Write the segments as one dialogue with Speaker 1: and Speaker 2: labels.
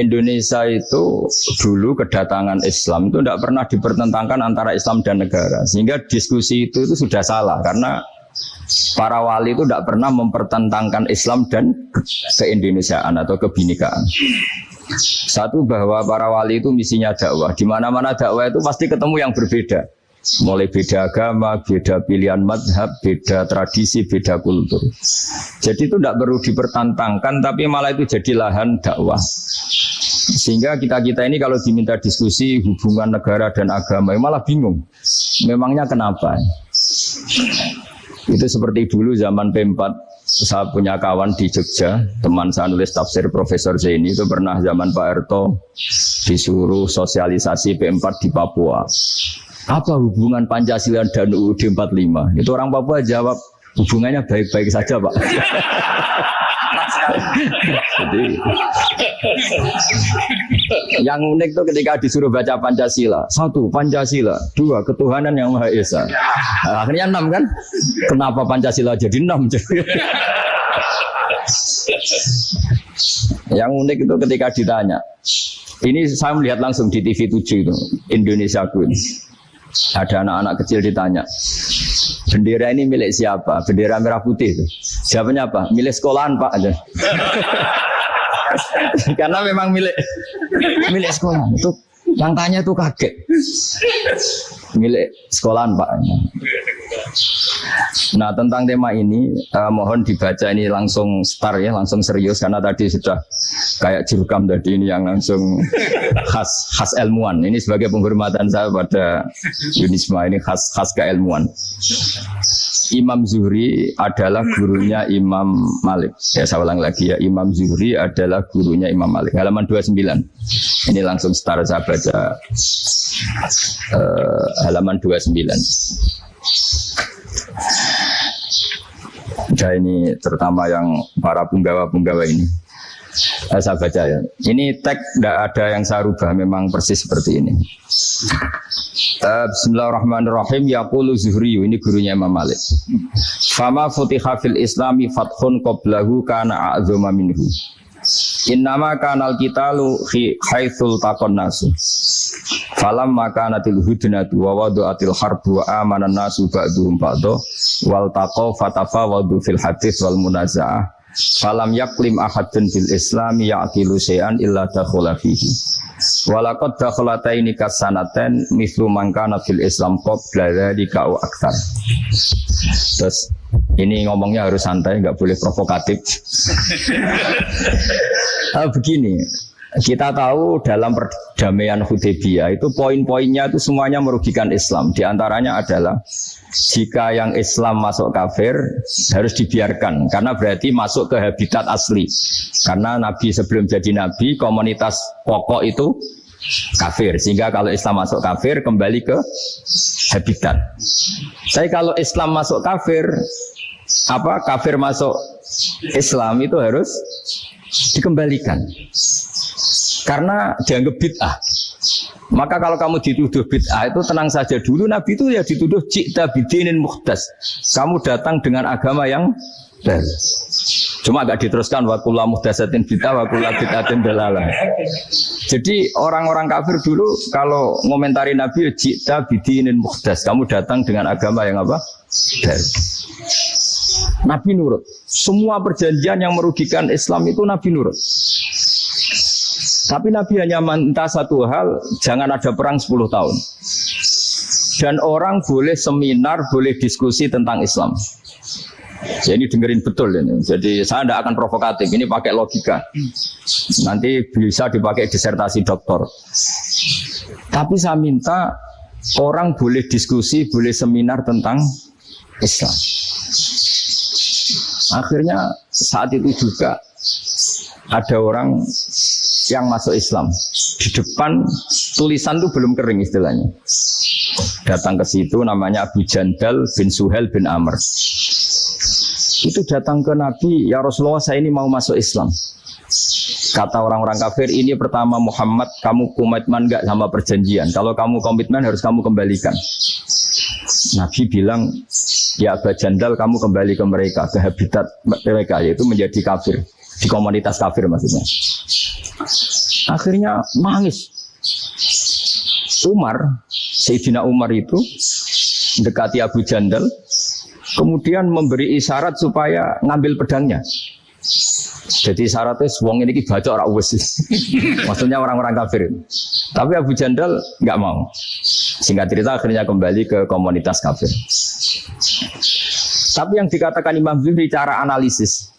Speaker 1: Indonesia itu dulu kedatangan Islam itu tidak pernah dipertentangkan antara Islam dan negara. Sehingga diskusi itu, itu sudah salah karena para wali itu tidak pernah mempertentangkan Islam dan keindonesiaan atau kebinekaan. Satu bahwa para wali itu misinya dakwah. Di mana-mana dakwah itu pasti ketemu yang berbeda. Mulai beda agama, beda pilihan madhab, beda tradisi, beda kultur. Jadi itu tidak perlu dipertantangkan, tapi malah itu jadi lahan dakwah. Sehingga kita-kita ini kalau diminta diskusi hubungan negara dan agama, ya malah bingung. Memangnya kenapa? Itu seperti dulu zaman P4, saya punya kawan di Jogja, teman saya nulis tafsir Profesor Zaini itu pernah zaman Pak Erto disuruh sosialisasi P4 di Papua. Apa hubungan Pancasila dan UUD 45? Itu orang Papua jawab, hubungannya baik-baik saja Pak. Jadi yang unik tuh ketika disuruh baca Pancasila. Satu, Pancasila. Dua, ketuhanan yang Maha Esa. Nah, akhirnya enam kan? Kenapa Pancasila jadi enam? yang unik itu ketika ditanya. Ini saya melihat langsung di TV 7 itu, Indonesia Queen. Ada anak-anak kecil ditanya, bendera ini milik siapa? Bendera merah putih itu. Siapanya apa? Milik sekolahan pak. Karena memang milik milik sekolah. Itu yang tanya itu kaget. Milik sekolahan pak. Nah tentang tema ini uh, mohon dibaca ini langsung start ya, langsung serius karena tadi sudah kayak jurkam tadi ini yang langsung khas khas ilmuwan. Ini sebagai penghormatan saya pada Yunisma ini khas khas keilmuan. Imam Zuhri adalah gurunya Imam Malik. Ya saya ulang lagi ya, Imam Zuhri adalah gurunya Imam Malik. Halaman 29. Ini langsung start saya baca uh, halaman 29. Ya ini terutama yang para punggawa-punggawa ini. Eh, saya baca ya. Ini teks tidak ada yang saya rubah, memang persis seperti ini. Bismillahirrahmanirrahim. Yaqulu Zuhri, ini gurunya Imam Malik. Fama futiha fil islami fathun qoblahu kana a'zuma minhu. Innama kanal lu haitsul takon nasu. Falam maka natil hudnatu wa atil harbu wa amanan nasu ba'duhum ba'do wal taqo fatafa wadu fil hadis wal munaza'ah Falam yaklim ahadun fil Islam ya'kilu syai'an illa dakhula fihi. Walakot dakhlata ini kasanaten mislu mangkana fil Islam qabla dzalika au aktsar. Terus ini ngomongnya harus santai, nggak boleh provokatif. ah, begini, kita tahu dalam perdamaian Hudaybiyah itu poin-poinnya itu semuanya merugikan Islam. Di antaranya adalah jika yang Islam masuk kafir harus dibiarkan karena berarti masuk ke habitat asli. Karena Nabi sebelum jadi Nabi komunitas pokok itu kafir sehingga kalau Islam masuk kafir kembali ke habitat. Saya kalau Islam masuk kafir apa kafir masuk Islam itu harus dikembalikan karena dianggap bid'ah. Maka kalau kamu dituduh bid'ah itu tenang saja dulu Nabi itu ya dituduh cipta bidinin muhdas. Kamu datang dengan agama yang baru. Cuma agak diteruskan wakulah muhdasatin bid'ah wakulah bid'atin dalalah. Jadi orang-orang kafir dulu kalau ngomentari Nabi cipta bidinin muhdas. Kamu datang dengan agama yang apa? Baru. Nabi nurut. Semua perjanjian yang merugikan Islam itu Nabi nurut. Tapi Nabi hanya minta satu hal, jangan ada perang 10 tahun. Dan orang boleh seminar, boleh diskusi tentang Islam. Jadi ini dengerin betul ini. Jadi saya tidak akan provokatif, ini pakai logika. Nanti bisa dipakai disertasi doktor. Tapi saya minta orang boleh diskusi, boleh seminar tentang Islam. Akhirnya saat itu juga ada orang yang masuk Islam. Di depan tulisan itu belum kering istilahnya. Datang ke situ namanya Abu Jandal bin Suhel bin Amr. Itu datang ke Nabi, ya Rasulullah saya ini mau masuk Islam. Kata orang-orang kafir, ini pertama Muhammad, kamu komitmen gak sama perjanjian. Kalau kamu komitmen harus kamu kembalikan. Nabi bilang, ya Abu Jandal kamu kembali ke mereka, ke habitat mereka, yaitu menjadi kafir. Di komunitas kafir maksudnya. Akhirnya nangis. Umar, Sayyidina Umar itu dekati Abu Jandal, kemudian memberi isyarat supaya ngambil pedangnya. Jadi syaratnya wong ini baca orang uwes. Maksudnya orang-orang kafir. Tapi Abu Jandal nggak mau. Singkat cerita akhirnya kembali ke komunitas kafir. Tapi yang dikatakan Imam Zuhri cara analisis.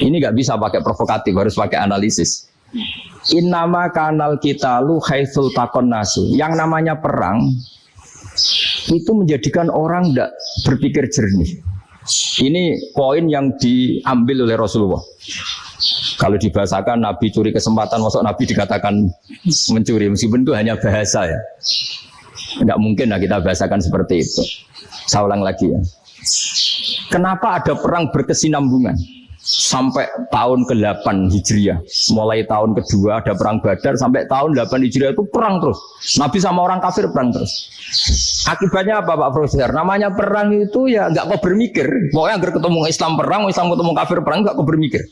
Speaker 1: Ini nggak bisa pakai provokatif, harus pakai analisis. Innama kanal kita lu haitsul takon nasu. Yang namanya perang itu menjadikan orang tidak berpikir jernih. Ini poin yang diambil oleh Rasulullah. Kalau dibahasakan Nabi curi kesempatan, masuk Nabi dikatakan mencuri, meskipun itu hanya bahasa ya. Enggak mungkin lah kita bahasakan seperti itu. Saya ulang lagi ya. Kenapa ada perang berkesinambungan? Sampai tahun ke-8 Hijriah. Mulai tahun kedua ada perang Badar sampai tahun 8 Hijriah itu perang terus. Nabi sama orang kafir perang terus. Akibatnya apa Pak Profesor? Namanya perang itu ya nggak kau bermikir. Pokoknya agar ketemu Islam perang, Islam ketemu kafir perang nggak kau bermikir.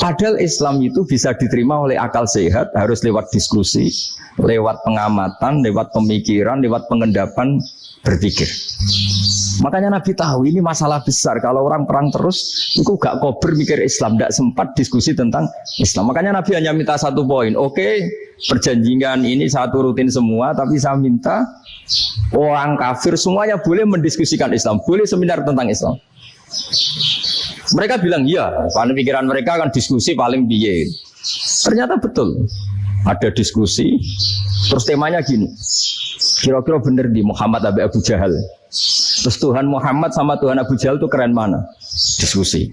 Speaker 1: Padahal Islam itu bisa diterima oleh akal sehat, harus lewat diskusi, lewat pengamatan, lewat pemikiran, lewat pengendapan berpikir. Makanya Nabi tahu ini masalah besar. Kalau orang perang terus, itu gak kober mikir Islam, tidak sempat diskusi tentang Islam. Makanya Nabi hanya minta satu poin. Oke, perjanjian ini satu rutin semua, tapi saya minta orang kafir semuanya boleh mendiskusikan Islam, boleh seminar tentang Islam. Mereka bilang iya, karena pikiran mereka akan diskusi paling biye. Ternyata betul. Ada diskusi, terus temanya gini. Kira-kira bener di Muhammad Abu Abu Jahal. Terus Tuhan Muhammad sama Tuhan Abu Jahal itu keren mana? Diskusi.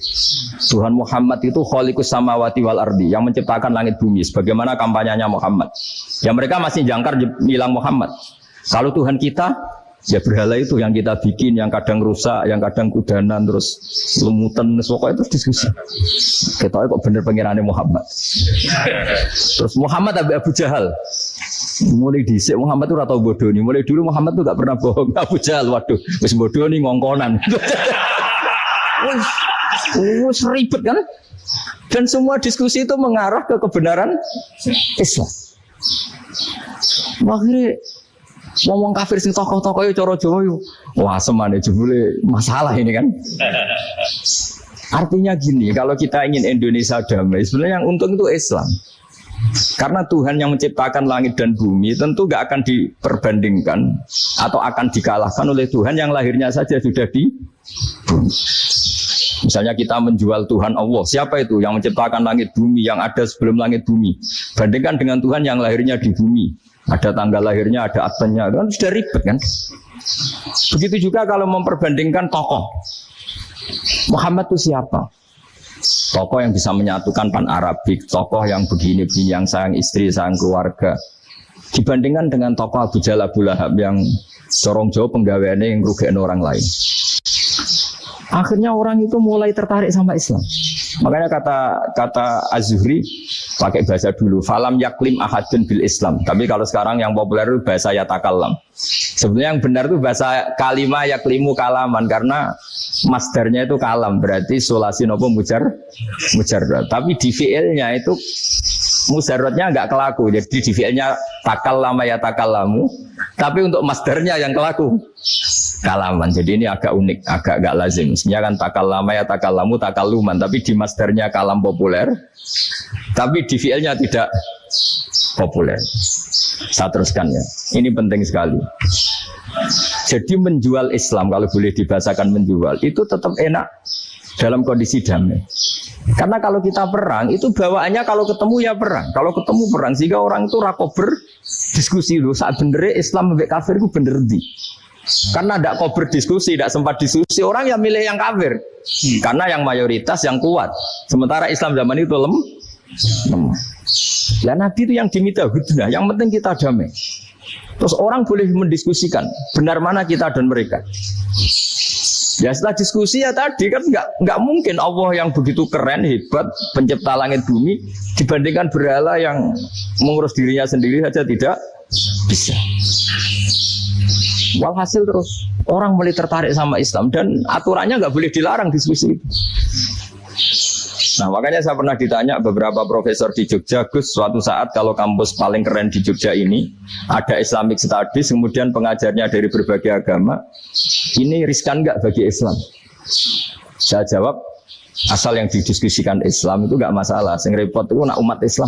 Speaker 1: Tuhan Muhammad itu kholikus samawati wal ardi yang menciptakan langit bumi. Sebagaimana kampanyenya Muhammad. Ya mereka masih jangkar bilang Muhammad. Kalau Tuhan kita Ya berhala itu yang kita bikin, yang kadang rusak, yang kadang kudanan, terus lumutan, pokoknya itu diskusi. Kita kok bener pengirannya Muhammad. Terus Muhammad Abu, Abu Jahal. Mulai disik Muhammad itu rata bodoh nih. Mulai dulu Muhammad itu gak pernah bohong. Abu Jahal, waduh, wis bodoh nih ngongkonan. Wis ribet kan? Dan semua diskusi itu mengarah ke kebenaran Islam. Akhirnya Ngomong kafir sing tokoh-tokoh yo cara Jawa yo. Wah, semane jebule masalah ini kan. Artinya gini, kalau kita ingin Indonesia damai, sebenarnya yang untung itu Islam. Karena Tuhan yang menciptakan langit dan bumi tentu gak akan diperbandingkan atau akan dikalahkan oleh Tuhan yang lahirnya saja sudah di bumi. Misalnya kita menjual Tuhan Allah, siapa itu yang menciptakan langit bumi yang ada sebelum langit bumi? Bandingkan dengan Tuhan yang lahirnya di bumi, ada tanggal lahirnya, ada aktennya, kan sudah ribet kan? Begitu juga kalau memperbandingkan tokoh. Muhammad itu siapa? Tokoh yang bisa menyatukan pan Arabik, tokoh yang begini-begini, yang sayang istri, sayang keluarga. Dibandingkan dengan tokoh Abu Jal Abu Lahab yang sorong jauh penggaweannya yang rugiin orang lain. Akhirnya orang itu mulai tertarik sama Islam. Makanya kata kata Azhuri pakai bahasa dulu. Falam yaklim ahadun bil Islam. Tapi kalau sekarang yang populer itu bahasa yatakallam. Sebenarnya yang benar itu bahasa kalimah yaklimu kalaman karena masdarnya itu kalam berarti sulasi nopo mujar mujar. Tapi di fiilnya itu mujarrodnya nggak kelaku. Jadi di fiilnya takal lama ya takal lamu. Tapi untuk masdarnya yang kelaku kalaman. Jadi ini agak unik, agak gak lazim. Sebenarnya kan takal lama ya takal lamu, takal luman. Tapi di masdarnya kalam populer. Tapi di fiilnya tidak populer. Saya teruskan ya. Ini penting sekali. Jadi menjual Islam kalau boleh dibahasakan menjual itu tetap enak dalam kondisi damai. Karena kalau kita perang itu bawaannya kalau ketemu ya perang. Kalau ketemu perang sehingga orang itu rakober diskusi dulu saat bener Islam sampai kafir itu bener di. Karena tidak kau berdiskusi, tidak sempat diskusi, orang yang milih yang kafir. Karena yang mayoritas yang kuat. Sementara Islam zaman itu lem, lemah. Ya Nabi itu yang diminta hudnah, yang penting kita damai. Terus orang boleh mendiskusikan benar mana kita dan mereka. Ya setelah diskusi ya tadi kan nggak nggak mungkin Allah yang begitu keren hebat pencipta langit bumi dibandingkan berhala yang mengurus dirinya sendiri saja tidak bisa. Walhasil terus orang mulai tertarik sama Islam dan aturannya nggak boleh dilarang diskusi. Nah makanya saya pernah ditanya beberapa profesor di Jogja, Gus suatu saat kalau kampus paling keren di Jogja ini ada Islamic Studies, kemudian pengajarnya dari berbagai agama, ini riskan nggak bagi Islam? Saya jawab, asal yang didiskusikan Islam itu nggak masalah. Sing repot itu nak umat Islam.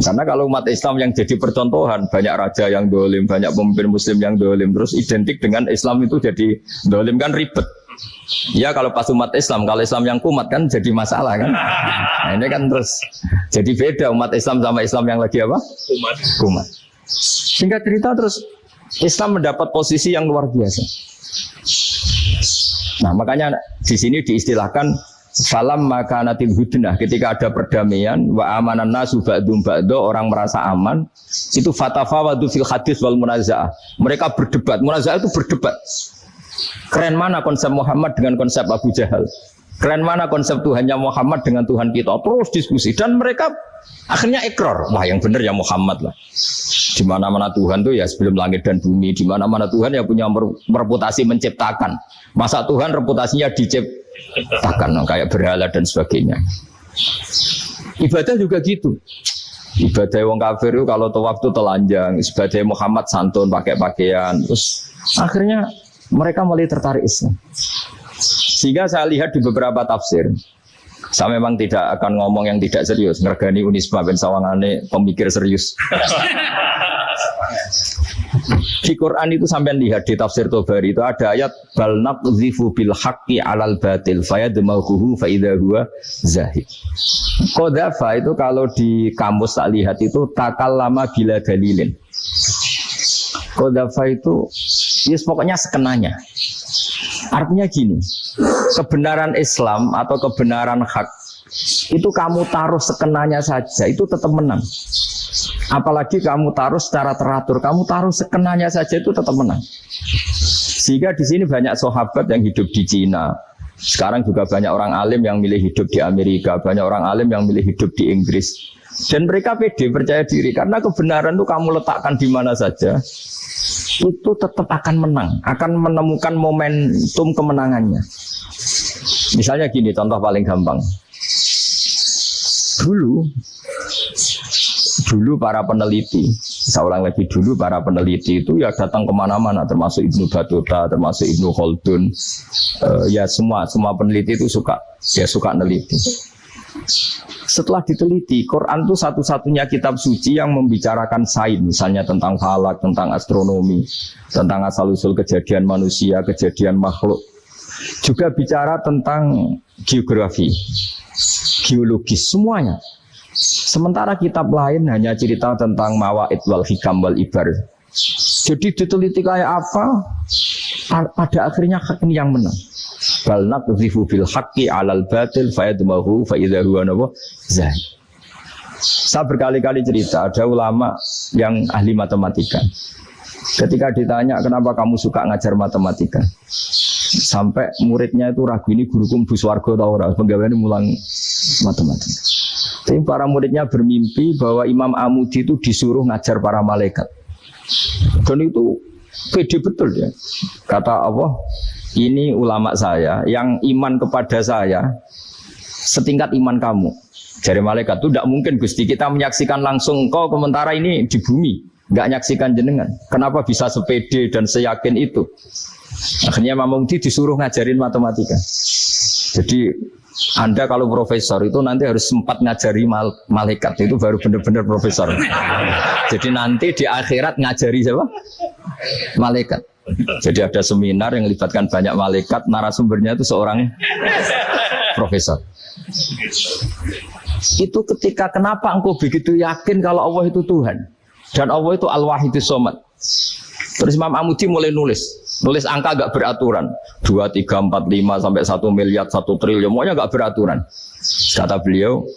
Speaker 1: Karena kalau umat Islam yang jadi percontohan, banyak raja yang dolim, banyak pemimpin Muslim yang dolim, terus identik dengan Islam itu jadi dolim kan ribet. Ya kalau pas umat Islam, kalau Islam yang kumat kan jadi masalah kan. Nah, ini kan terus jadi beda umat Islam sama Islam yang lagi apa? Kumat. Kumat. Sehingga cerita terus Islam mendapat posisi yang luar biasa. Nah makanya di sini diistilahkan Falam maka natil hudnah ketika ada perdamaian wa amanan nasu ba'dum ba'do orang merasa aman itu fatafawadu fil hadis wal munazaah mereka berdebat munazaah itu berdebat Keren mana konsep Muhammad dengan konsep Abu Jahal? Keren mana konsep Tuhannya Muhammad dengan Tuhan kita? Terus diskusi dan mereka akhirnya ekor. Wah yang benar ya Muhammad lah. Di mana-mana Tuhan tuh ya sebelum langit dan bumi. Di mana-mana Tuhan ya punya reputasi menciptakan. Masa Tuhan reputasinya diciptakan, kayak berhala dan sebagainya. Ibadah juga gitu. Ibadah wong kafir itu kalau tawaf itu telanjang, ibadah Muhammad santun pakai pakaian. Terus akhirnya mereka mulai tertarik Islam. Sehingga saya lihat di beberapa tafsir, saya memang tidak akan ngomong yang tidak serius. Ngergani Unisba ben Sawangane pemikir serius. Di Quran itu sampai lihat di tafsir Tobari itu ada ayat bal naqdhifu bil haqqi alal batil fayadmahuhu fa idza huwa zahid. Kodafa itu kalau di kamus tak lihat itu takal lama bila dalilin. Kodafa itu Yes, pokoknya sekenanya. Artinya gini, kebenaran Islam atau kebenaran hak itu kamu taruh sekenanya saja, itu tetap menang. Apalagi kamu taruh secara teratur, kamu taruh sekenanya saja itu tetap menang. Sehingga di sini banyak sahabat yang hidup di Cina. Sekarang juga banyak orang alim yang milih hidup di Amerika, banyak orang alim yang milih hidup di Inggris. Dan mereka pede percaya diri karena kebenaran itu kamu letakkan di mana saja, itu tetap akan menang, akan menemukan momentum kemenangannya. Misalnya gini, contoh paling gampang. Dulu, dulu para peneliti, saya lagi dulu para peneliti itu ya datang ke mana-mana, termasuk Ibnu Batuta, termasuk Ibnu Khaldun, uh, ya semua semua peneliti itu suka ya suka neliti. Setelah diteliti, Quran itu satu-satunya kitab suci yang membicarakan sains, misalnya tentang falak, tentang astronomi, tentang asal-usul kejadian manusia, kejadian makhluk. Juga bicara tentang geografi, geologis, semuanya. Sementara kitab lain hanya cerita tentang mawaid wal hikam wal ibar. Jadi diteliti kayak apa, pada akhirnya ini yang menang bal naqdhifu bil haqqi 'alal batil fayadmahu fa idza huwa nawa zahid. Saya berkali-kali cerita ada ulama yang ahli matematika. Ketika ditanya kenapa kamu suka ngajar matematika, sampai muridnya itu ragu ini guruku bus warga atau orang pegawai ini mulang matematika. Tapi para muridnya bermimpi bahwa Imam Amudi itu disuruh ngajar para malaikat. Dan itu pede betul ya. Kata Allah, ini ulama saya yang iman kepada saya setingkat iman kamu. Jadi malaikat itu tidak mungkin Gusti kita menyaksikan langsung kau komentara ini di bumi, nggak nyaksikan jenengan. Kenapa bisa sepede dan seyakin itu? Akhirnya Imam disuruh ngajarin matematika. Jadi anda kalau profesor itu nanti harus sempat ngajari mal malaikat itu baru benar-benar profesor. Jadi nanti di akhirat ngajari siapa? Malaikat. Jadi ada seminar yang melibatkan banyak malaikat, narasumbernya itu seorang profesor. Itu ketika kenapa engkau begitu yakin kalau Allah itu Tuhan dan Allah itu Al-Wahidus Somad. Terus Imam Amudi mulai nulis, nulis angka gak beraturan, 2, 3, 4, 5 sampai 1 miliar, 1 triliun, semuanya gak beraturan. Kata beliau,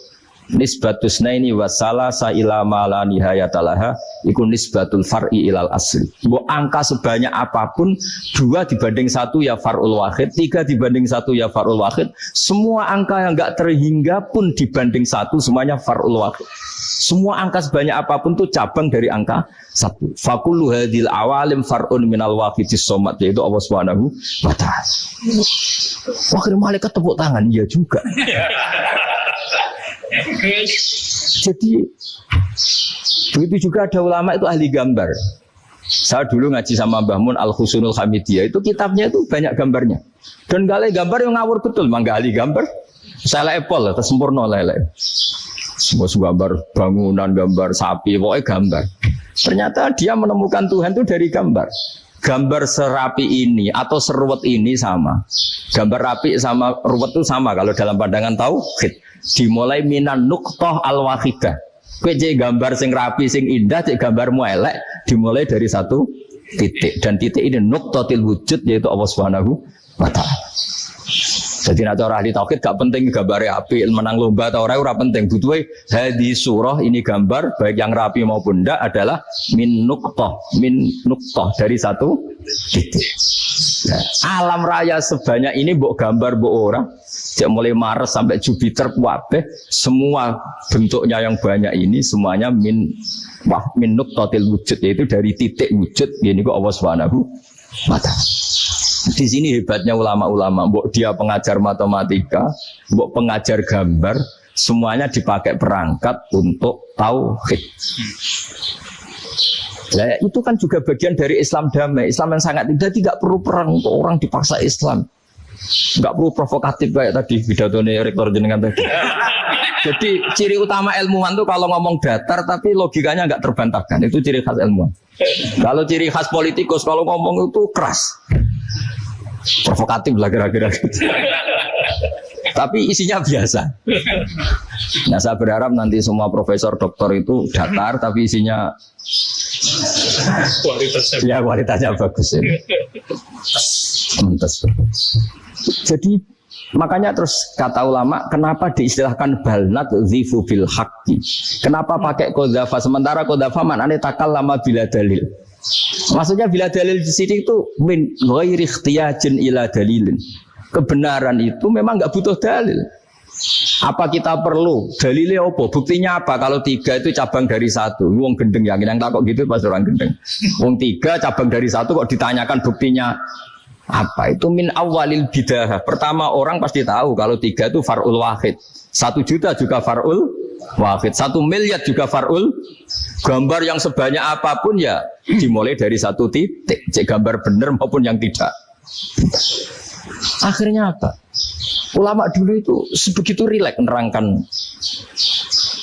Speaker 1: nisbatus naini wasala ila mala nihayatalaha iku nisbatul far'i ilal asli. Mbok angka sebanyak apa pun dua dibanding satu ya farul wahid, tiga dibanding satu ya farul wahid. Semua angka yang enggak terhingga pun dibanding satu semuanya farul wahid. Semua angka sebanyak apa pun itu cabang dari angka satu. Fakulu hadil awalim farun minal wafidis somat yaitu Allah Subhanahu wa taala. Wakil malaikat tepuk tangan, iya juga. Jadi begitu juga ada ulama itu ahli gambar. Saya dulu ngaji sama Mbah Mun Al Husunul Hamidiyah itu kitabnya itu banyak gambarnya. Dan gale gambar yang ngawur betul, mangga ahli gambar. Saya Apple, atau sempurna lele. Semua gambar bangunan, gambar sapi, pokoknya gambar. Ternyata dia menemukan Tuhan itu dari gambar. Gambar serapi ini atau seruat ini sama. Gambar rapi sama ruwet itu sama kalau dalam pandangan tauhid. Dimulai minan nuktoh al wahidah. Kue gambar sing rapi, sing indah, cek gambar elek, dimulai dari satu titik. Dan titik ini nuktotil wujud yaitu Allah Subhanahu wa Ta'ala. Jadi nak cara ahli tauhid gak penting gambar api, menang lomba atau orang ora penting. Butuh hadi surah ini gambar baik yang rapi maupun ndak adalah min nuktoh, min nuktoh dari satu titik. Nah, alam raya sebanyak ini buk gambar buk orang, Cek mulai Mars sampai Jupiter kuabe, semua bentuknya yang banyak ini semuanya min wah min nuktotil wujud yaitu dari titik wujud ini kok Allah Subhanahu wa di sini hebatnya ulama-ulama, mbok dia pengajar matematika, mbok pengajar gambar, semuanya dipakai perangkat untuk tauhid. Nah, itu kan juga bagian dari Islam damai. Islam yang sangat tidak tidak perlu perang untuk orang dipaksa Islam. Enggak perlu provokatif kayak tadi pidato rektor jenengan tadi. Jadi ciri utama ilmuwan itu kalau ngomong datar tapi logikanya nggak terbantahkan. Itu ciri khas ilmuwan. Kalau ciri khas politikus kalau ngomong itu keras provokatif lah kira-kira gitu. Tapi isinya biasa. Nah saya berharap nanti semua profesor doktor itu datar tapi isinya kualitasnya ya kualitasnya bagus ya. Jadi makanya terus kata ulama kenapa diistilahkan balnat zifu bil haqqi. Kenapa pakai kodafa sementara kodafa mana takal lama bila dalil. Maksudnya bila dalil di sini itu min ghairi ikhtiyajin ila dalilin. Kebenaran itu memang nggak butuh dalil. Apa kita perlu dalilnya apa? Buktinya apa? Kalau tiga itu cabang dari satu. Wong gendeng yakin yang takut gitu pas orang gendeng. Wong tiga cabang dari satu kok ditanyakan buktinya apa? Itu min awalil bidah. Pertama orang pasti tahu kalau tiga itu farul wahid. Satu juta juga farul wahid. Satu miliar juga farul. Gambar yang sebanyak apa pun ya dimulai dari satu titik. Cek gambar benar maupun yang tidak. Akhirnya apa? Ulama dulu itu sebegitu rileks nerangkan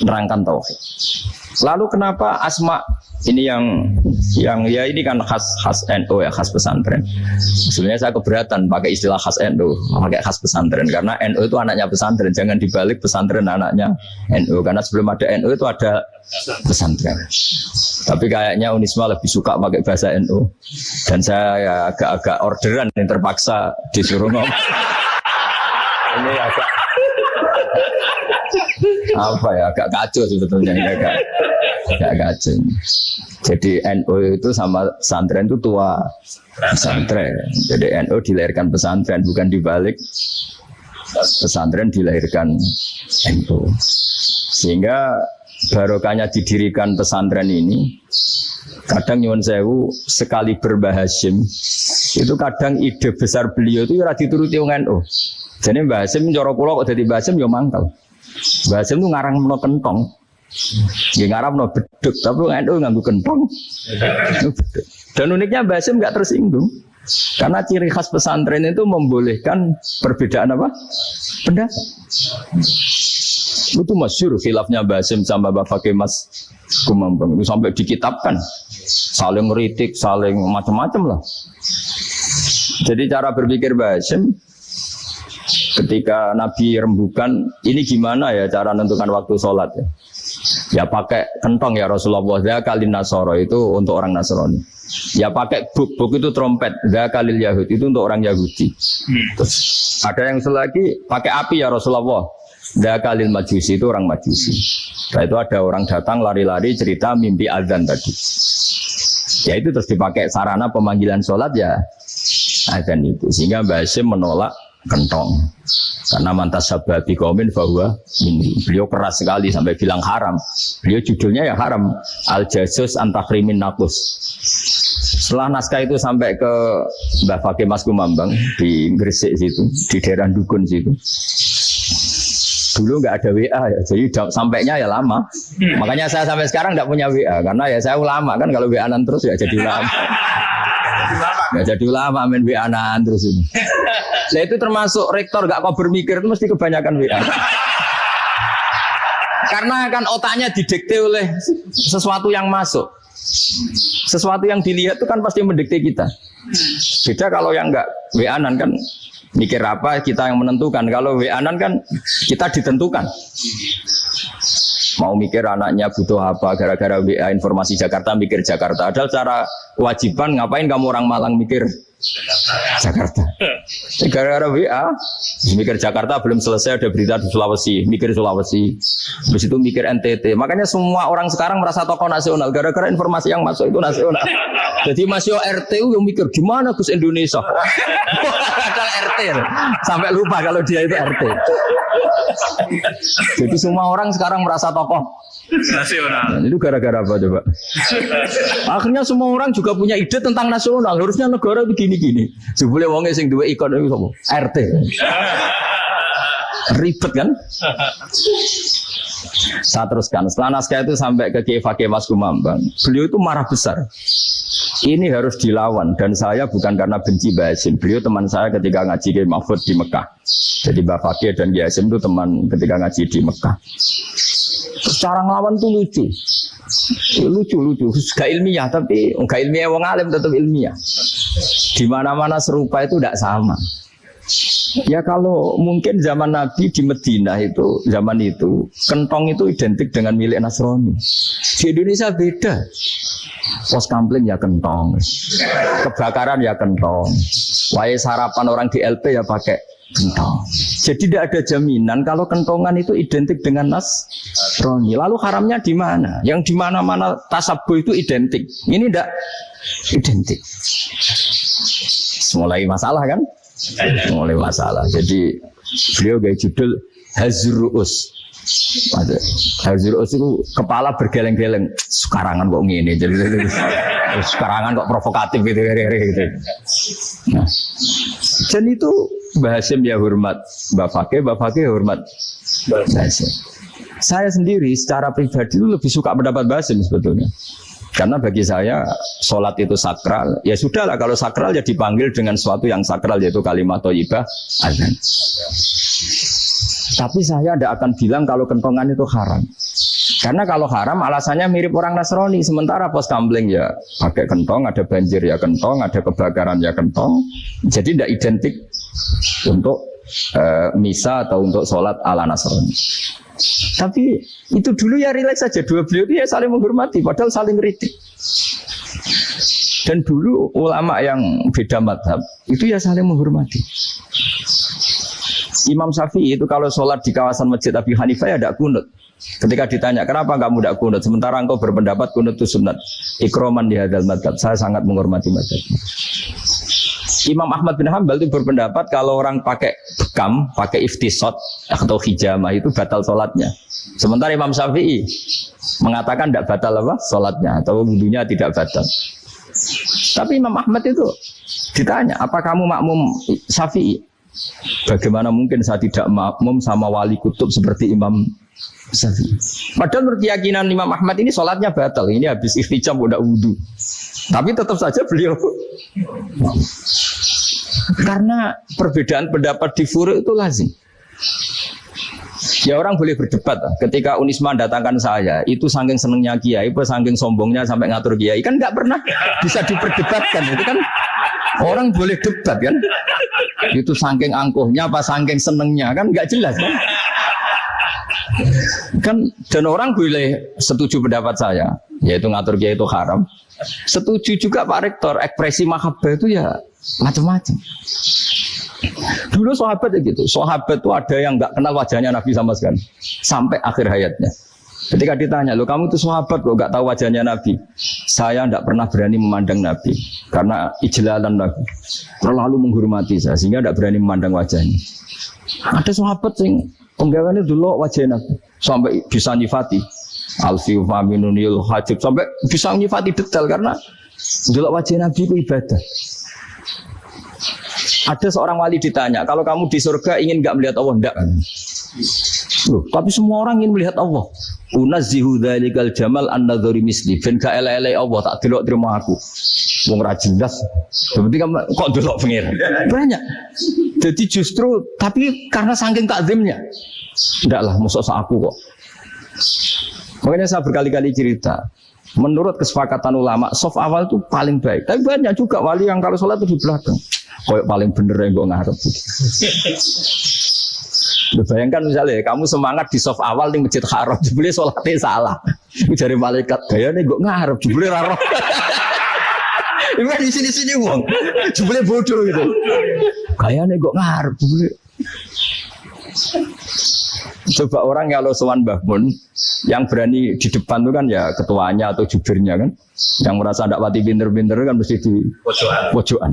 Speaker 1: nerangkan tauhid. Lalu kenapa asma ini yang yang ya ini kan khas khas NU ya khas pesantren. Sebenarnya saya keberatan pakai istilah khas NU, pakai khas pesantren karena NU itu anaknya pesantren, jangan dibalik pesantren anaknya NU karena sebelum ada NU itu ada pesantren. Tapi kayaknya Unisma lebih suka pakai bahasa NU dan saya ya agak-agak orderan yang terpaksa disuruh ngomong. ini agak apa ya agak kacau sebetulnya ini agak agak kacau. Jadi NU itu sama pesantren itu tua pesantren. Jadi NU dilahirkan pesantren bukan dibalik pesantren dilahirkan NU. Sehingga barokahnya didirikan pesantren ini kadang nyuwun sewu sekali berbahasim itu kadang ide besar beliau itu ya dituruti wong NU. Jadi Mbah Hasim cara kula kok dadi Mbah Hasim ya mangkal. Mbah itu ngarang meno kentong. Ya ngarang meno beduk, tapi NU nganggo kentong. Dan uniknya Mbah Hasim nggak tersinggung. Karena ciri khas pesantren itu membolehkan perbedaan apa? Pendapat. Itu masyur khilafnya Mbah Hasim sama Mbah Fakih Mas Kumambang. Itu sampai dikitabkan. Saling ngeritik, saling macam-macam lah. Jadi cara berpikir Mbah Hasim ketika Nabi rembukan ini gimana ya cara menentukan waktu sholat ya ya pakai kentong ya Rasulullah kali Nasoro itu untuk orang Nasrani ya pakai buk buk itu trompet kali Yahudi itu untuk orang Yahudi Terus, ada yang selagi pakai api ya Rasulullah Dakalil majusi itu orang majusi. Setelah itu ada orang datang lari-lari cerita mimpi azan tadi. Ya itu terus dipakai sarana pemanggilan sholat ya azan itu. Sehingga Mbak Hashim menolak kentong. Karena mantas sabati komen bahwa beliau keras sekali sampai bilang haram. Beliau judulnya ya haram. Al jasus antakrimin nakus. Setelah naskah itu sampai ke Mbah Fakih Mas Kumambang di Gresik situ, di daerah Dukun situ. Dulu nggak ada WA ya, jadi sampainya ya lama. Makanya saya sampai sekarang nggak punya WA karena ya saya ulama kan kalau WA terus ya jadi ulama. Nggak jadi ulama main WA terus ini. Nah itu termasuk rektor gak kau bermikir itu mesti kebanyakan WA. Karena kan otaknya didikte oleh sesuatu yang masuk. Sesuatu yang dilihat itu kan pasti mendikte kita. Beda kalau yang enggak WA-an kan mikir apa kita yang menentukan. Kalau WA-an kan kita ditentukan. Mau mikir anaknya butuh apa gara-gara WA informasi Jakarta mikir Jakarta. Ada cara kewajiban ngapain kamu orang Malang mikir Jakarta. Gara-gara WA, mikir Jakarta belum selesai ada berita di Sulawesi, mikir Sulawesi. Habis itu mikir NTT. Makanya semua orang sekarang merasa tokoh nasional gara-gara informasi yang masuk itu nasional. Jadi masih RT yang mikir gimana Gus Indonesia. RT. Sampai lupa kalau dia itu RT. Jadi semua orang sekarang merasa tokoh nasional. Nah, itu gara-gara apa coba? Akhirnya semua orang juga punya ide tentang nasional. Harusnya negara begini-gini. Sebelum wongnya sing dua ikon itu apa? RT. Ribet kan? Saya teruskan. Setelah naskah itu sampai ke Kiai Fakih Mas Kumambang. Beliau itu marah besar. Ini harus dilawan dan saya bukan karena benci Basim. Beliau teman saya ketika ngaji Kiai Mahfud di Mekah. Jadi Mbak Fakir dan Kiai Hasim itu teman ketika ngaji di Mekah. Cara ngelawan tuh lucu. Lucu, lucu. Gak ilmiah, tapi gak ilmiah wong alim tetap ilmiah. Di mana-mana serupa itu tidak sama. Ya kalau mungkin zaman Nabi di Medina itu zaman itu kentong itu identik dengan milik Nasrani. Di Indonesia beda. Pos kampling ya kentong, kebakaran ya kentong, wae sarapan orang di LP ya pakai kentong. Jadi tidak ada jaminan kalau kentongan itu identik dengan nas roni. Lalu haramnya di mana? Yang di mana-mana tasabu itu identik. Ini tidak identik. Mulai masalah kan? Mulai masalah. Jadi beliau gaya judul Hazruus. Hazruus itu kepala bergeleng-geleng. Sekarangan kok ngene. Sekarangan kok provokatif gitu. gitu. Nah, dan itu Mbah Hasim ya hormat Mbak Fakih, Mbak Fakih ya hormat. Saya sendiri secara pribadi lebih suka pendapat Mbah Hasim sebetulnya. Karena bagi saya sholat itu sakral. Ya sudahlah kalau sakral ya dipanggil dengan sesuatu yang sakral yaitu kalimat toyibah azan. Tapi saya tidak akan bilang kalau kentongan itu haram. Karena kalau haram alasannya mirip orang Nasrani. Sementara pos kambling ya pakai kentong, ada banjir ya kentong, ada kebakaran ya kentong. Jadi tidak identik untuk uh, misa atau untuk sholat ala Nasrani. Tapi itu dulu ya rileks saja. Dua beliau itu ya saling menghormati, padahal saling kritik. Dan dulu ulama yang beda madhab itu ya saling menghormati. Imam Syafi'i itu kalau sholat di kawasan masjid Abi Hanifah ya tidak kunut. Ketika ditanya, kenapa kamu tidak kunut? Sementara engkau berpendapat kunut itu sunat. Ikroman di hadal madhab. Saya sangat menghormati madhab. Imam Ahmad bin Hambal itu berpendapat kalau orang pakai bekam, pakai iftisot atau hijamah itu batal sholatnya. Sementara Imam Syafi'i mengatakan tidak batal apa sholatnya atau wudhunya tidak batal. Tapi Imam Ahmad itu ditanya, apa kamu makmum Syafi'i? Bagaimana mungkin saya tidak makmum sama wali kutub seperti Imam Syafi'i? Padahal menurut keyakinan Imam Ahmad ini sholatnya batal. Ini habis iftijam udah wudhu. Tapi tetap saja beliau karena perbedaan pendapat di furu itu lazim. Ya orang boleh berdebat. Ketika Unisma datangkan saya, itu saking senengnya kiai, itu saking sombongnya sampai ngatur kiai, kan nggak pernah bisa diperdebatkan. Itu kan orang boleh debat kan? Itu saking angkuhnya apa saking senengnya kan nggak jelas kan? Kan dan orang boleh setuju pendapat saya, yaitu ngatur kiai itu haram. Setuju juga Pak Rektor, ekspresi mahabbah itu ya macam-macam. Dulu sahabat ya gitu. Sahabat itu ada yang nggak kenal wajahnya Nabi sama sekali sampai akhir hayatnya. Ketika ditanya, lo kamu itu sahabat kok nggak tahu wajahnya Nabi? Saya tidak pernah berani memandang Nabi karena ijlalan Nabi terlalu menghormati saya sehingga tidak berani memandang wajahnya. Ada sahabat yang penggawaannya dulu wajah Nabi sampai bisa nyifati alfi faminunil hajib sampai bisa nyifati detail karena dulu wajah Nabi itu ibadah. Ada seorang wali ditanya, kalau kamu di surga ingin nggak melihat Allah? Enggak. Loh, tapi semua orang ingin melihat Allah. Unazzihu dzalikal jamal an nadzuri misli. Ben gak ele Allah tak delok terima aku. Wong ra jelas. Berarti kamu kok delok pengen. Banyak. Jadi justru tapi karena saking takzimnya. Enggak lah, musuh aku kok. Makanya saya berkali-kali cerita. Menurut kesepakatan ulama, soft awal itu paling baik. Tapi banyak juga wali yang kalau sholat itu di belakang. Koyok paling bener yang gue ngarep. bayangkan misalnya kamu semangat di soft awal di masjid haram, jebule sholatnya salah. Jadi malaikat gaya nih gue ngarep, jebule raro. Ini di sini sini uang, jebule bodoh gitu. Gaya nih gue ngarep, jebule. Coba orang kalau sowan Mbah Mun yang berani di depan itu kan ya ketuanya atau jubirnya kan. Yang merasa tidak pati pinter-pinter kan mesti di pojokan. pojokan.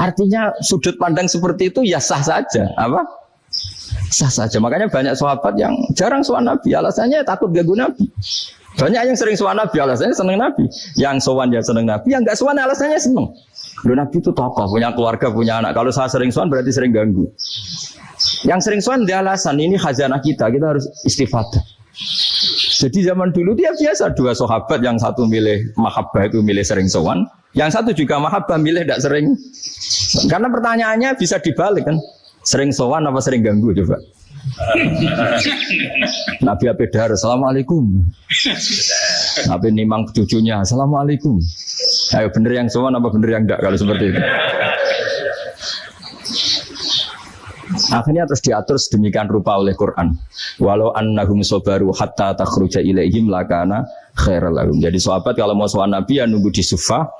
Speaker 1: Artinya sudut pandang seperti itu ya sah saja, apa? Sah saja. Makanya banyak sahabat yang jarang sowan Nabi, alasannya takut ganggu Nabi. Banyak yang sering sowan Nabi, alasannya seneng Nabi. Yang sowan ya seneng Nabi, yang nggak sowan alasannya seneng. Loh, Nabi itu tokoh, punya keluarga, punya anak. Kalau saya sering sowan berarti sering ganggu. Yang sering sowan dia alasan ini khazanah kita, kita harus istifadah. Jadi zaman dulu dia biasa dua sahabat yang satu milih mahabbah itu milih sering sowan, yang satu juga mahabbah milih tidak sering. Karena pertanyaannya bisa dibalik kan, sering sowan apa sering ganggu coba. Nabi Abedar, Assalamualaikum. Nabi nimang cucunya, Assalamualaikum. Ayo bener yang sowan apa bener yang enggak kalau seperti itu. Akhirnya terus diatur sedemikian rupa oleh Quran. Walau annahum sobaru hatta takhruja ilaihim lakana khairal lahum. Jadi sahabat kalau mau soal Nabi ya nunggu di sufa.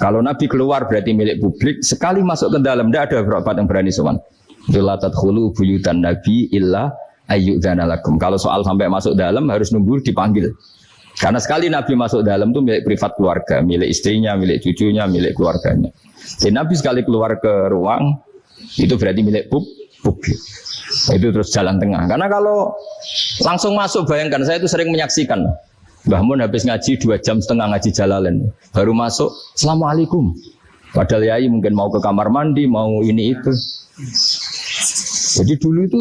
Speaker 1: Kalau Nabi keluar berarti milik publik. Sekali masuk ke dalam, tidak ada berapa yang berani soal. Dulatat khulu buyutan Nabi illa ayyudzanalakum. Kalau soal sampai masuk dalam harus nunggu dipanggil. Karena sekali Nabi masuk dalam itu milik privat keluarga, milik istrinya, milik cucunya, milik keluarganya. Jadi Nabi sekali keluar ke ruang, itu berarti milik publik publik. Itu terus jalan tengah. Karena kalau langsung masuk, bayangkan saya itu sering menyaksikan. Mbah Mun habis ngaji dua jam setengah ngaji jalalen. Baru masuk, Assalamualaikum. Padahal yai mungkin mau ke kamar mandi, mau ini itu. Jadi dulu itu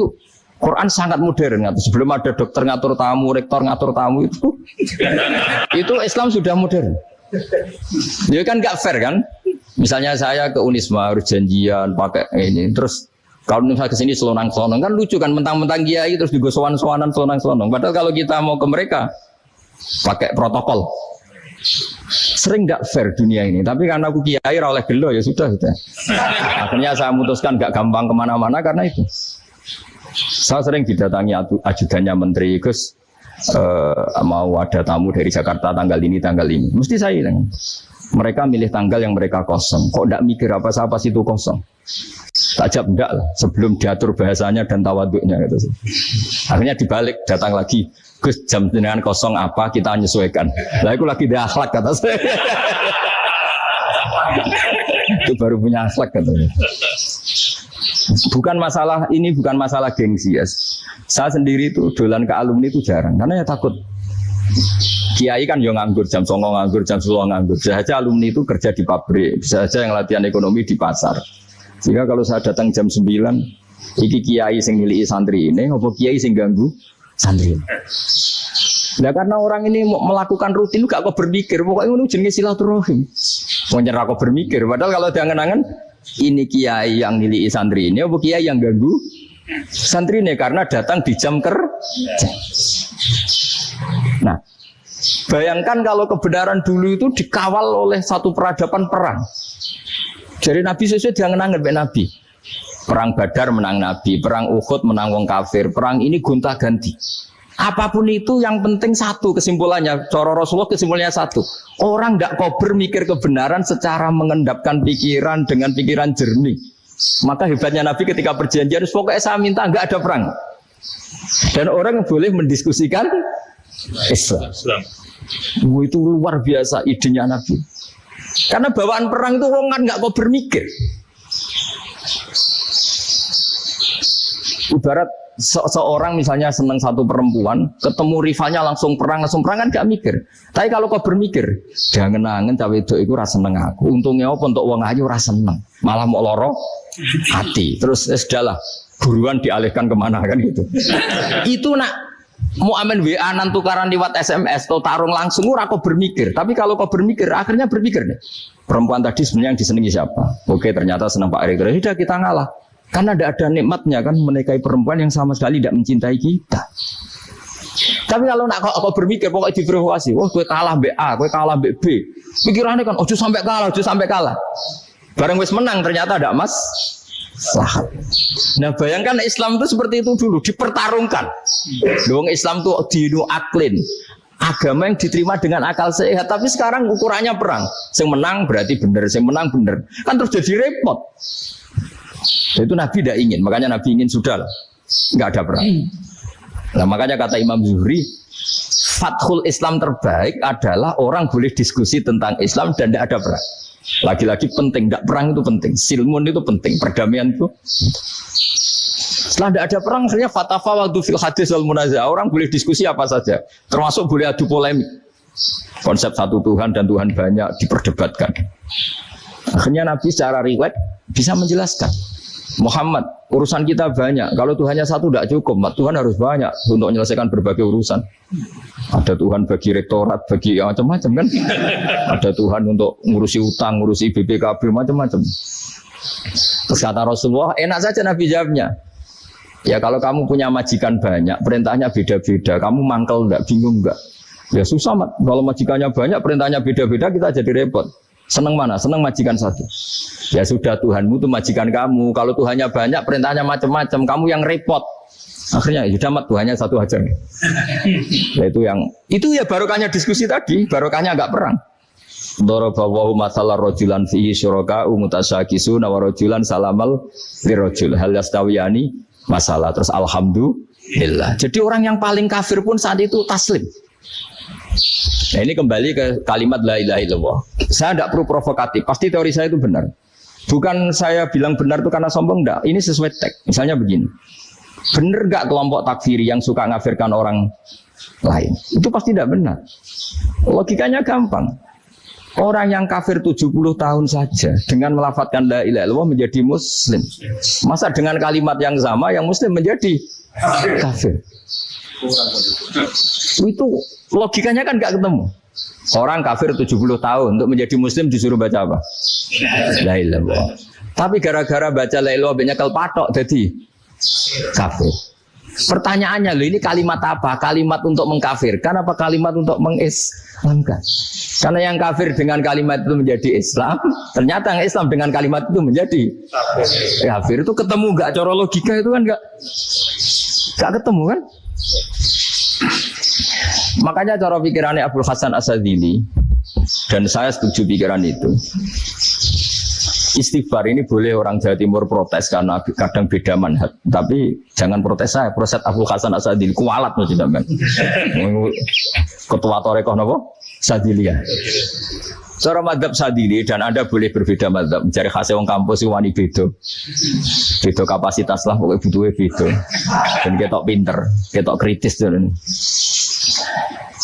Speaker 1: Quran sangat modern. Sebelum ada dokter ngatur tamu, rektor ngatur tamu itu, itu Islam sudah modern. Dia kan gak fair kan? Misalnya saya ke Unisma harus janjian pakai ini, terus kalau misalnya ke sini selonang selonong kan lucu kan mentang-mentang kiai terus digosowan sowanan selonang selonong. Padahal kalau kita mau ke mereka pakai protokol. Sering nggak fair dunia ini. Tapi karena aku kiai oleh gelo ya sudah gitu. Akhirnya saya memutuskan nggak gampang ke mana-mana karena itu. Saya sering didatangi ajudannya menteri Gus uh, mau ada tamu dari Jakarta tanggal ini tanggal ini. Mesti saya bilang. Mereka milih tanggal yang mereka kosong. Kok tidak mikir apa siapa itu kosong? Tajab enggak lah, sebelum diatur bahasanya dan tawaduknya gitu. Akhirnya dibalik, datang lagi. Gus jam dengan kosong apa kita menyesuaikan. Lah aku lagi di akhlak kata saya. itu baru punya akhlak katanya. Bukan masalah ini bukan masalah gengsi ya. Saya sendiri itu dolan ke alumni itu jarang karena ya takut Kiai kan yang nganggur jam songo nganggur jam sepuluh nganggur. Bisa saja alumni itu kerja di pabrik, bisa saja yang latihan ekonomi di pasar. Sehingga kalau saya datang jam 9 iki kiai sing milih santri ini, apa kiai sing ganggu santri. Nah karena orang ini melakukan rutin gak kok berpikir, pokoknya ini jenis silaturahim. Nyerah kok berpikir, padahal kalau jangan-jangan ini kiai yang milih santri ini, apa kiai yang ganggu santri ini karena datang di jam kerja. Bayangkan kalau kebenaran dulu itu dikawal oleh satu peradaban perang. Jadi Nabi sesuai jangan anggap Nabi. Perang Badar menang Nabi, perang Uhud menang wong kafir, perang ini gonta ganti. Apa pun itu yang penting satu kesimpulannya. Coro Rasulullah kesimpulannya satu. Orang nggak kober mikir kebenaran secara mengendapkan pikiran dengan pikiran jernih. Maka hebatnya Nabi ketika perjanjian, pokoknya saya minta nggak ada perang. Dan orang boleh mendiskusikan Islam. Itu luar biasa idenya Nabi. Karena bawaan perang itu kan nggak kau bermikir. Ibarat se seorang misalnya senang satu perempuan, ketemu rivalnya langsung perang, langsung perang kan gak mikir. Tapi kalau kau bermikir, jangan nangen cawe itu itu rasa seneng aku. Untungnya apa untuk uang aja rasa seneng, malah mau loro hati. Terus ya sudahlah, buruan dialihkan ke mana kan gitu. itu nak mau amin WA nan tukaran lewat SMS atau tarung langsung ora kau bermikir. Tapi kalau kau bermikir, akhirnya berpikir nih. Perempuan tadi sebenarnya yang disenangi siapa? Oke, ternyata senang Pak Erick. Sudah kita ngalah. Karena tidak ada nikmatnya kan menikahi perempuan yang sama sekali tidak mencintai kita. Tapi kalau nak kau, berpikir pokoknya diprovokasi, wah gue kalah B A, gue kalah B B. Pikirannya kan, ojo sampai kalah, ojo sampai kalah. Bareng wis menang ternyata ada mas. Sahat. Nah bayangkan Islam itu seperti itu dulu dipertarungkan. Dong Islam itu dinu aklin agama yang diterima dengan akal sehat tapi sekarang ukurannya perang yang menang berarti benar yang menang benar kan terus jadi repot itu Nabi tidak ingin, makanya Nabi ingin sudah lah, nggak ada perang. Nah makanya kata Imam Zuhri, Fathul Islam terbaik adalah orang boleh diskusi tentang Islam dan tidak ada perang. Lagi-lagi penting, tidak perang itu penting, silmun itu penting, perdamaian itu. Setelah tidak ada perang, akhirnya fatafa waktu fil hadis wal munazah. Orang boleh diskusi apa saja, termasuk boleh adu polemik. Konsep satu Tuhan dan Tuhan banyak diperdebatkan. Akhirnya Nabi secara riwayat bisa menjelaskan. Muhammad, urusan kita banyak. Kalau Tuhannya satu tidak cukup, Tuhan harus banyak untuk menyelesaikan berbagai urusan. Ada Tuhan bagi rektorat, bagi ya, macam-macam kan. Ada Tuhan untuk ngurusi utang, ngurusi BPKB, macam-macam. Terus kata Rasulullah, enak saja Nabi jawabnya. Ya kalau kamu punya majikan banyak, perintahnya beda-beda. Kamu mangkel enggak, bingung enggak? Ya susah, mat. kalau majikannya banyak, perintahnya beda-beda, kita jadi repot. Seneng mana? Seneng majikan satu. Ya sudah Tuhanmu itu majikan kamu. Kalau Tuhannya banyak, perintahnya macam-macam. Kamu yang repot. Akhirnya ya sudah mat Tuhannya satu aja. Ya itu yang itu ya barokahnya diskusi tadi, barokahnya agak perang. Dorobawahu masalah rojulan fihi syuraka umutasyakisu nawarojulan salamal lirojul hal yastawiyani masalah terus alhamdulillah. Jadi orang yang paling kafir pun saat itu taslim. Nah ini kembali ke kalimat la ilaha illallah. Saya tidak perlu provokatif, pasti teori saya itu benar. Bukan saya bilang benar itu karena sombong, enggak. Ini sesuai teks. Misalnya begini. Benar enggak kelompok takfiri yang suka ngafirkan orang lain? Itu pasti tidak benar. Logikanya gampang. Orang yang kafir 70 tahun saja dengan melafatkan la ilaha illallah menjadi muslim. Masa dengan kalimat yang sama yang muslim menjadi kafir? Itu logikanya kan nggak ketemu. Orang kafir 70 tahun untuk menjadi muslim disuruh baca apa? La ilallah. Tapi gara-gara baca la ilallah banyak patok jadi kafir. Pertanyaannya loh ini kalimat apa? Kalimat untuk mengkafirkan apa kalimat untuk mengislamkan? Karena yang kafir dengan kalimat itu menjadi Islam, ternyata yang Islam dengan kalimat itu menjadi kafir. Itu ketemu nggak? Cara logika itu kan nggak nggak ketemu kan? Makanya cara pikirannya Abdul Hasan Asadili dan saya setuju pikiran itu. Istighfar ini boleh orang Jawa Timur protes karena kadang beda manhat. Tapi jangan protes saya, protes Abdul Hasan Asadili kualat tidak Ketua Torekoh nopo Sadilia. Cara madhab sadili dan Anda boleh berbeda madhab. Mencari khasnya wong kampus wani beda. Beda kapasitas lah, pokoknya butuhnya beda. Dan ketok pinter, ketok kritis. Dan.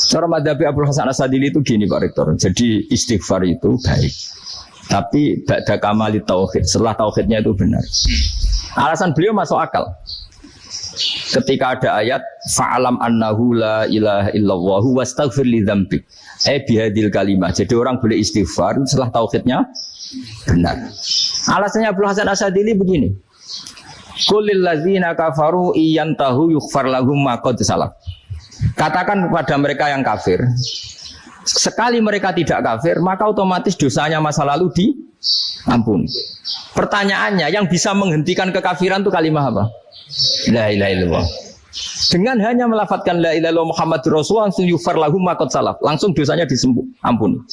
Speaker 1: Cara madhab Abdul Hasan Asadili itu gini Pak Rektor. Jadi istighfar itu baik. Tapi ba'da kamali tauhid. Setelah tauhidnya itu benar. Alasan beliau masuk akal. Ketika ada ayat fa'alam annahu la ilaha illallah wastaghfir li dzambik. Eh bihadil kalimah. Jadi orang boleh istighfar setelah tauhidnya benar. Alasannya Abdul Hasan Asadili begini. Kulil ladzina kafaru iyantahu yughfar lahum ma qad salah. Katakan kepada mereka yang kafir, sekali mereka tidak kafir, maka otomatis dosanya masa lalu diampuni. Pertanyaannya, yang bisa menghentikan kekafiran itu kalimat apa? La ilaha illallah. Dengan hanya melafatkan la ilaha illallah Muhammadur Rasulullah langsung yufar lahum makot salaf. Langsung dosanya disembuh, ampun.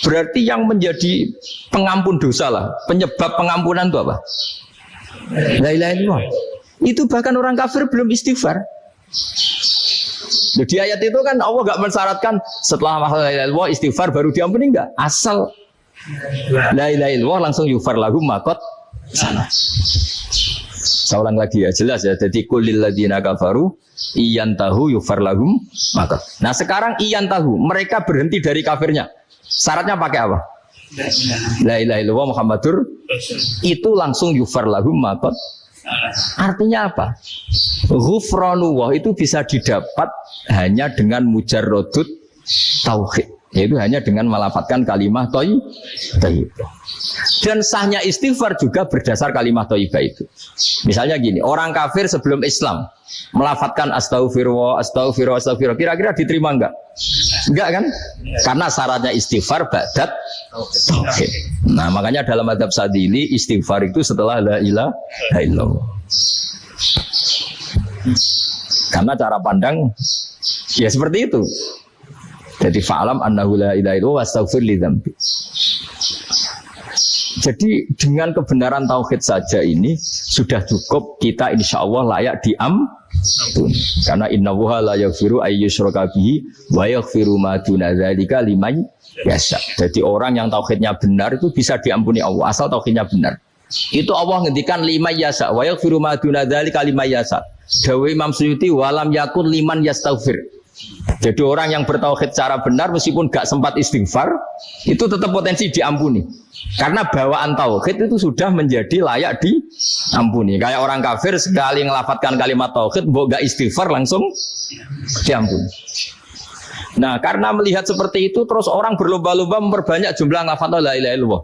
Speaker 1: Berarti yang menjadi pengampun dosa lah, penyebab pengampunan itu apa? La ilaha illallah. Itu bahkan orang kafir belum istighfar. Di ayat itu kan Allah gak mensyaratkan setelah illallah istighfar baru diampuni enggak. Asal la ilaha illallah langsung yufar lahum makot salah. Saya ulang lagi ya, jelas ya. Jadi kulil ladina kafaru iyan tahu yufar lahum maka. Nah sekarang iyan tahu, mereka berhenti dari kafirnya. Syaratnya pakai apa? La ilaha illallah Muhammadur itu langsung yufar lahum maka. Artinya apa? Ghufranullah itu bisa didapat hanya dengan mujarrodut tauhid. Yaitu hanya dengan melafatkan kalimat toy. Dan sahnya istighfar juga berdasar kalimat toibah itu. Misalnya gini, orang kafir sebelum Islam melafatkan astagfirullah, astagfirullah, astagfirullah. Kira-kira diterima enggak? Enggak kan? Karena syaratnya istighfar badat tauhid. Nah, makanya dalam adab sadili istighfar itu setelah la ilaha illallah. Karena cara pandang ya seperti itu. Jadi fa'alam annahu la ilaha illallah wastaghfir li dzambi. Jadi dengan kebenaran tauhid saja ini sudah cukup kita insya Allah layak diam karena inna wuha la yaghfiru ayyushraka bihi wa yaghfiru ma duna dzalika liman yasha. Jadi orang yang tauhidnya benar itu bisa diampuni Allah asal tauhidnya benar. Itu Allah ngendikan lima yasa wa yaghfiru ma duna dzalika liman yasha. Dawe Imam Suyuti walam yakun liman yastaghfir. Jadi orang yang bertauhid secara benar meskipun gak sempat istighfar itu tetap potensi diampuni. Karena bawaan tauhid itu sudah menjadi layak diampuni. Kayak orang kafir sekali ngelafatkan kalimat tauhid, mbok gak istighfar langsung diampuni. Nah, karena melihat seperti itu terus orang berlomba-lomba memperbanyak jumlah ngelafat la ilaha illallah.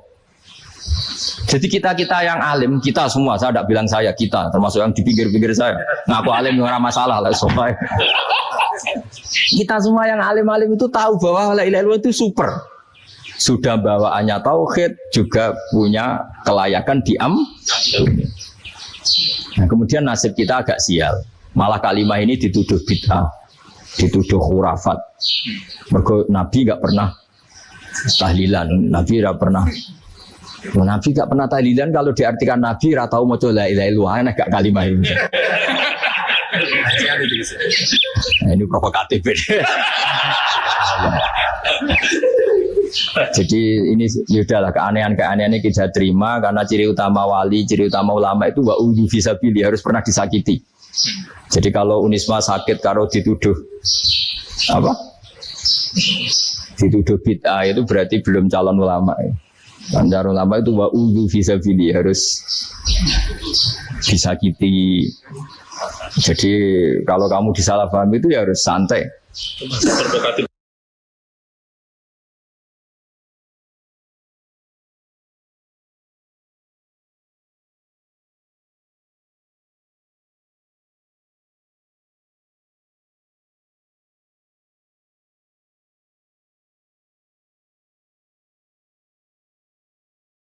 Speaker 1: Jadi kita kita yang alim, kita semua, saya tidak bilang saya, kita, termasuk yang di pinggir-pinggir saya, ngaku alim nggak masalah lah, sopai. Kita semua yang alim-alim itu tahu bahwa la ilaha illallah itu super. Sudah bawaannya tauhid, juga punya kelayakan diam. Nah, kemudian nasib kita agak sial. Malah kalimah ini dituduh bid'ah, dituduh khurafat. Mergo Nabi nggak pernah tahlilan, Nabi nggak pernah Nabi gak pernah tahlilan kalau diartikan Nabi ratau mau coba la ilaha gak kalimah ini. Nah, ini provokatif Jadi ini lah keanehan-keanehan ini kita terima karena ciri utama wali, ciri utama ulama itu wa bisa pilih harus pernah disakiti. Jadi kalau Unisma sakit kalau dituduh apa? Dituduh bid'ah itu berarti belum calon ulama. Ya. Anjar ulama itu wa udu visabili harus disakiti. Jadi kalau kamu disalah paham itu ya harus santai.